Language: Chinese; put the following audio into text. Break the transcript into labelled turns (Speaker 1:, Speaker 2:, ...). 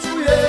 Speaker 1: 祝愿。